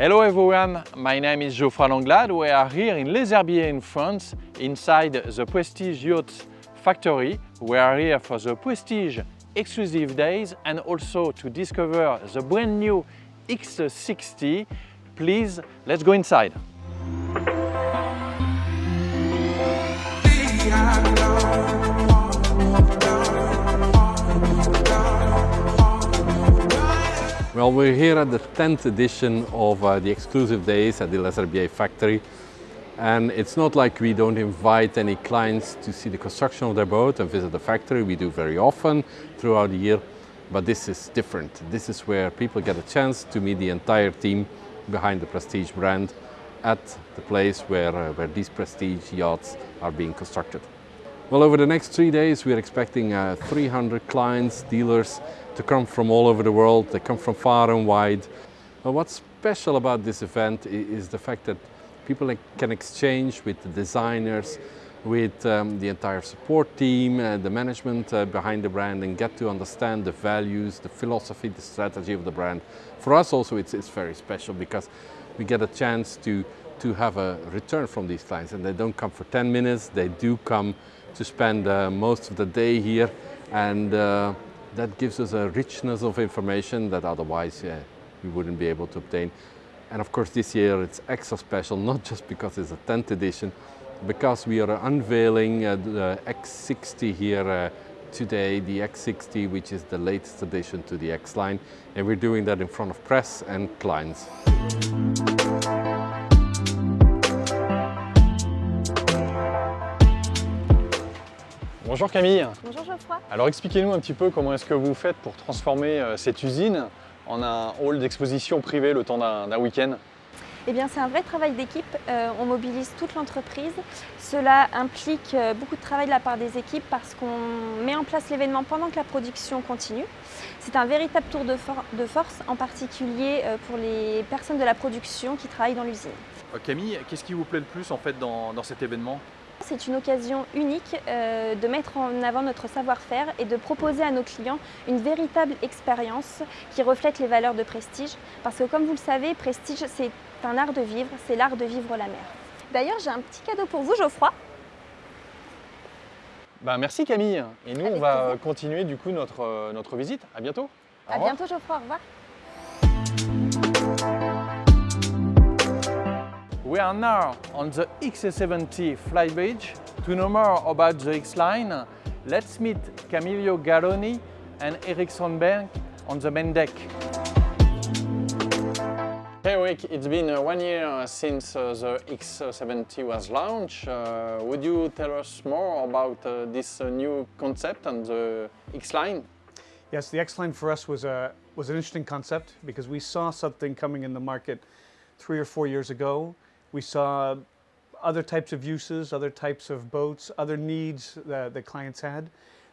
Hello everyone, my name is Geoffroy Langlade. We are here in Les Herbiers in France, inside the Prestige Yachts factory. We are here for the Prestige exclusive days and also to discover the brand new X60. Please, let's go inside. Well, we're here at the 10th edition of uh, the exclusive days at the Les Herbiers factory. And it's not like we don't invite any clients to see the construction of their boat and visit the factory. We do very often throughout the year, but this is different. This is where people get a chance to meet the entire team behind the Prestige brand at the place where, uh, where these Prestige yachts are being constructed. Well, over the next three days, we're expecting uh, 300 clients, dealers to come from all over the world. They come from far and wide. Well, what's special about this event is the fact that people can exchange with the designers, with um, the entire support team, uh, the management uh, behind the brand and get to understand the values, the philosophy, the strategy of the brand. For us also it's, it's very special because we get a chance to, to have a return from these clients and they don't come for 10 minutes, they do come to spend uh, most of the day here and uh, that gives us a richness of information that otherwise yeah, we wouldn't be able to obtain. And of course this year it's extra special, not just because it's a 10th edition, because we are unveiling uh, the X60 here uh, today, the X60 which is the latest addition to the X-Line and we're doing that in front of press and clients. Bonjour Camille. Bonjour Geoffroy. Alors expliquez-nous un petit peu comment est-ce que vous faites pour transformer euh, cette usine en un hall d'exposition privé le temps d'un week-end? Eh bien, c'est un vrai travail d'équipe. Euh, on mobilise toute l'entreprise. Cela implique euh, beaucoup de travail de la part des équipes parce qu'on met en place l'événement pendant que la production continue. C'est un véritable tour de, de force, en particulier pour les personnes de la production qui travaillent dans l'usine. Camille, qu'est-ce qui vous plaît le plus en fait dans, dans cet événement? C'est une occasion unique euh, de mettre en avant notre savoir-faire et de proposer à nos clients une véritable expérience qui reflète les valeurs de Prestige. Parce que comme vous le savez, Prestige, c'est un art de vivre, c'est l'art de vivre la mer. D'ailleurs, j'ai un petit cadeau pour vous, Geoffroy. Ben, merci Camille. Et nous, on va continuer du coup notre, euh, notre visite. À bientôt. à bientôt Geoffroy, au revoir. We are now on the X70 flybridge. To know more about the X-Line, let's meet Camillo Garroni and Eric Sandberg on the main deck. Hey Eric, it's been uh, one year since uh, the X70 was launched. Uh, would you tell us more about uh, this uh, new concept and the X-Line? Yes, the X-Line for us was, a, was an interesting concept because we saw something coming in the market three or four years ago we saw other types of uses, other types of boats, other needs that, that clients had.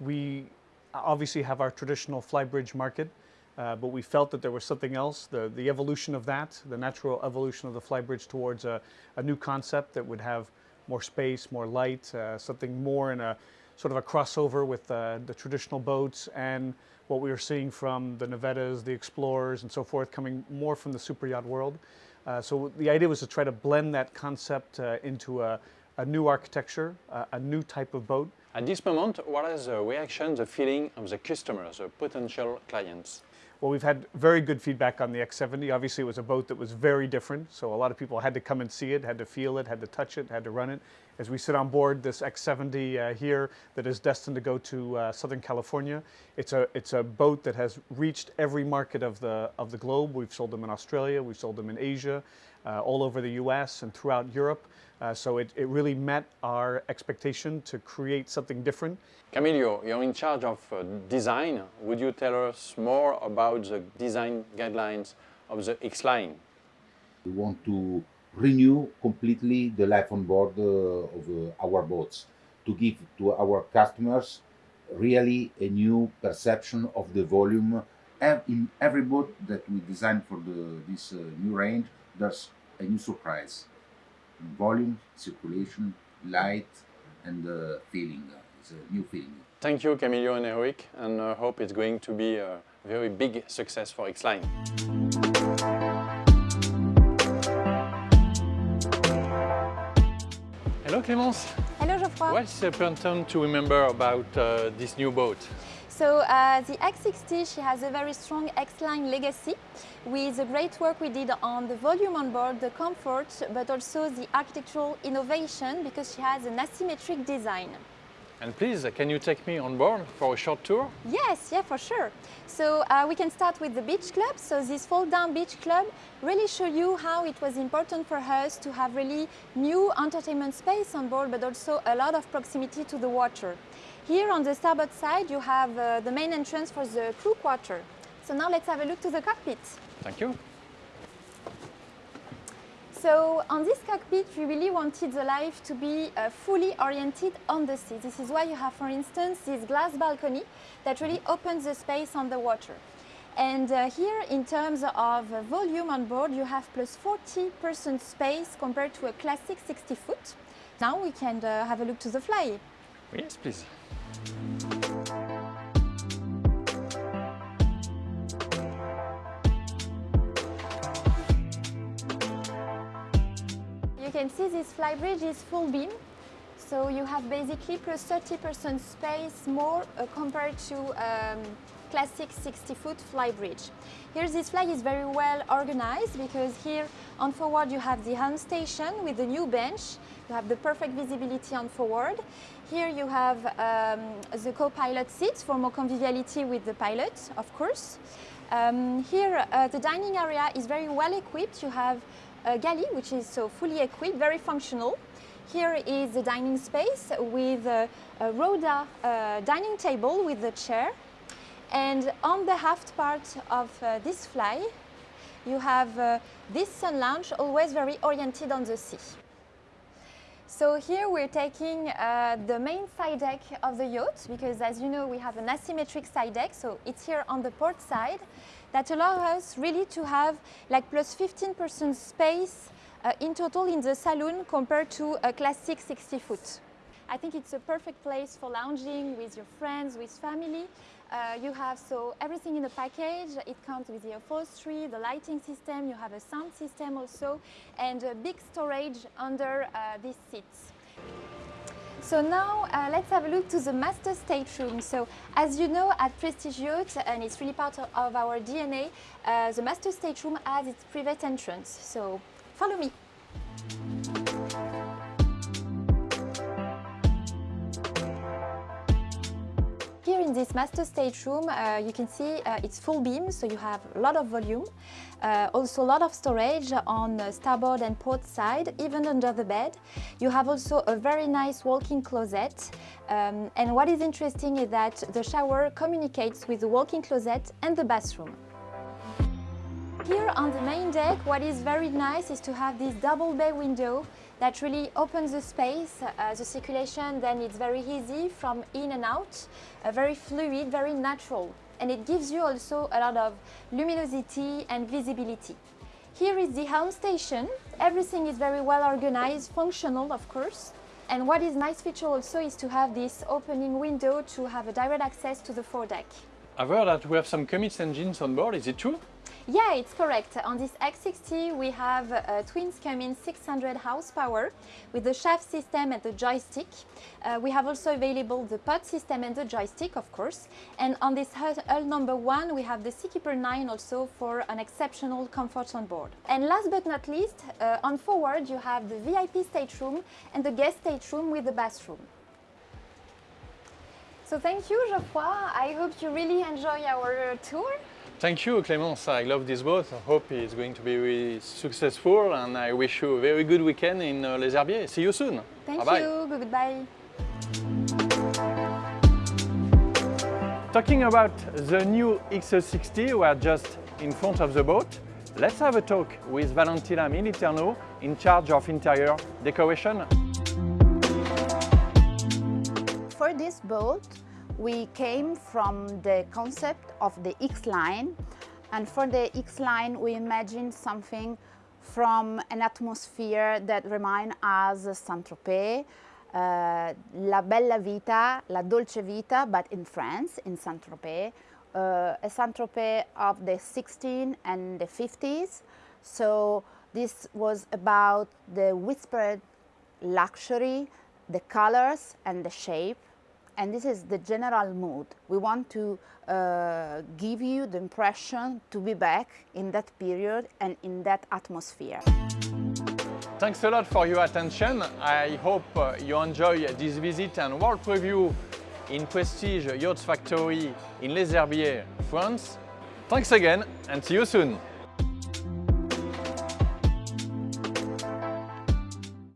We obviously have our traditional flybridge market, uh, but we felt that there was something else, the, the evolution of that, the natural evolution of the flybridge towards a, a new concept that would have more space, more light, uh, something more in a sort of a crossover with uh, the traditional boats and what we were seeing from the Navettas, the Explorers and so forth coming more from the super yacht world. Uh, so the idea was to try to blend that concept uh, into a, a, new architecture, uh, a new type of boat. At this moment, what is the reaction, the feeling of the customers, the potential clients? Well, we've had very good feedback on the X70. Obviously, it was a boat that was very different, so a lot of people had to come and see it, had to feel it, had to touch it, had to run it. As we sit on board this X70 uh, here that is destined to go to uh, Southern California, it's a, it's a boat that has reached every market of the, of the globe. We've sold them in Australia, we've sold them in Asia, uh, all over the US and throughout Europe. Uh, so it, it really met our expectation to create something different. Camillo, you're in charge of uh, design. Would you tell us more about the design guidelines of the X-Line? We want to renew completely the life on board uh, of uh, our boats to give to our customers really a new perception of the volume in every boat that we design for the, this uh, new range there's a new surprise volume, circulation, light, and uh, feeling. It's a new feeling. Thank you, Camillo and Eric, and I hope it's going to be a very big success for X-Line. Hello Clémence. Hello Geoffroy. What's important to remember about uh, this new boat? So uh, the X60, she has a very strong X-Line legacy with the great work we did on the volume on board, the comfort, but also the architectural innovation because she has an asymmetric design. And please, can you take me on board for a short tour? Yes, yeah, for sure. So uh, we can start with the beach club. So this fold-down beach club really show you how it was important for us to have really new entertainment space on board, but also a lot of proximity to the water. Here on the starboard side, you have uh, the main entrance for the crew quarter. So now let's have a look to the cockpit. Thank you. So on this cockpit, we really wanted the life to be uh, fully oriented on the sea. This is why you have, for instance, this glass balcony that really opens the space on the water. And uh, here, in terms of uh, volume on board, you have plus 40% space compared to a classic 60 foot. Now we can uh, have a look to the fly. Yes, please. You can see this flybridge is full beam. So you have basically plus 30% space more uh, compared to um, classic 60 foot flybridge. Here this fly is very well organized because here on forward you have the helm station with the new bench. You have the perfect visibility on forward. Here you have um, the co-pilot seats for more conviviality with the pilot, of course. Um, here uh, the dining area is very well equipped. You have a galley which is so fully equipped, very functional. Here is the dining space with a, a Rhoda uh, dining table with the chair. And on the aft part of uh, this fly, you have uh, this sun lounge, always very oriented on the sea. So here we're taking uh, the main side deck of the yacht because as you know we have an asymmetric side deck so it's here on the port side that allows us really to have like plus 15% space uh, in total in the saloon compared to a classic 60 foot. I think it's a perfect place for lounging with your friends, with family. Uh, you have so everything in the package. It comes with the upholstery, the lighting system, you have a sound system also, and a big storage under uh, these seats. So now uh, let's have a look to the master stateroom. So as you know at Prestige Yacht, and it's really part of, our DNA, uh, the master stateroom has its private entrance. So follow me. In this master stateroom, uh, you can see uh, it's full beam, so you have a lot of volume. Uh, also a lot of storage on starboard and port side, even under the bed. You have also a very nice walk-in closet. Um, and what is interesting is that the shower communicates with the walk-in closet and the bathroom. Here on the main deck, what is very nice is to have this double bay window that really opens the space. Uh, the circulation then it's very easy from in and out, uh, very fluid, very natural. And it gives you also a lot of luminosity and visibility. Here is the helm station. Everything is very well organized, functional of course. And what is nice feature also is to have this opening window to have a direct access to the foredeck. I've heard that we have some Cummins engines on board, is it true? Yeah, it's correct. On this X60 we have a twins Cummins 600 horsepower with the shaft system and the joystick. Uh, we have also available the pod system and the joystick, of course. And on this hull number one, we have the Seakeeper 9 also for an exceptional comfort on board. And last but not least, uh, on forward you have the VIP stateroom and the guest stateroom with the bathroom. So thank you, Geoffroy. I hope you really enjoy our tour. Thank you, Clémence. I love this boat. I hope it's going to be really successful and I wish you a very good weekend in uh, Les Herbiers. See you soon. Thank Bye -bye. you. Goodbye. Talking about the new X60, we are just in front of the boat. Let's have a talk with Valentina Militerno in charge of interior decoration. For this boat, we came from the concept of the X-Line. And for the X-Line, we imagined something from an atmosphere that reminds us Saint-Tropez, uh, La Bella Vita, La Dolce Vita, but in France, in Saint-Tropez, uh, a Saint-Tropez of the 16 and the 50s. So this was about the whispered luxury, the colors and the shape. And this is the general mood. We want to uh, give you the impression to be back in that period and in that atmosphere. Thanks a lot for your attention. I hope uh, you enjoy this visit and world preview in Prestige Yachts Factory in Les Herbiers, France. Thanks again and see you soon.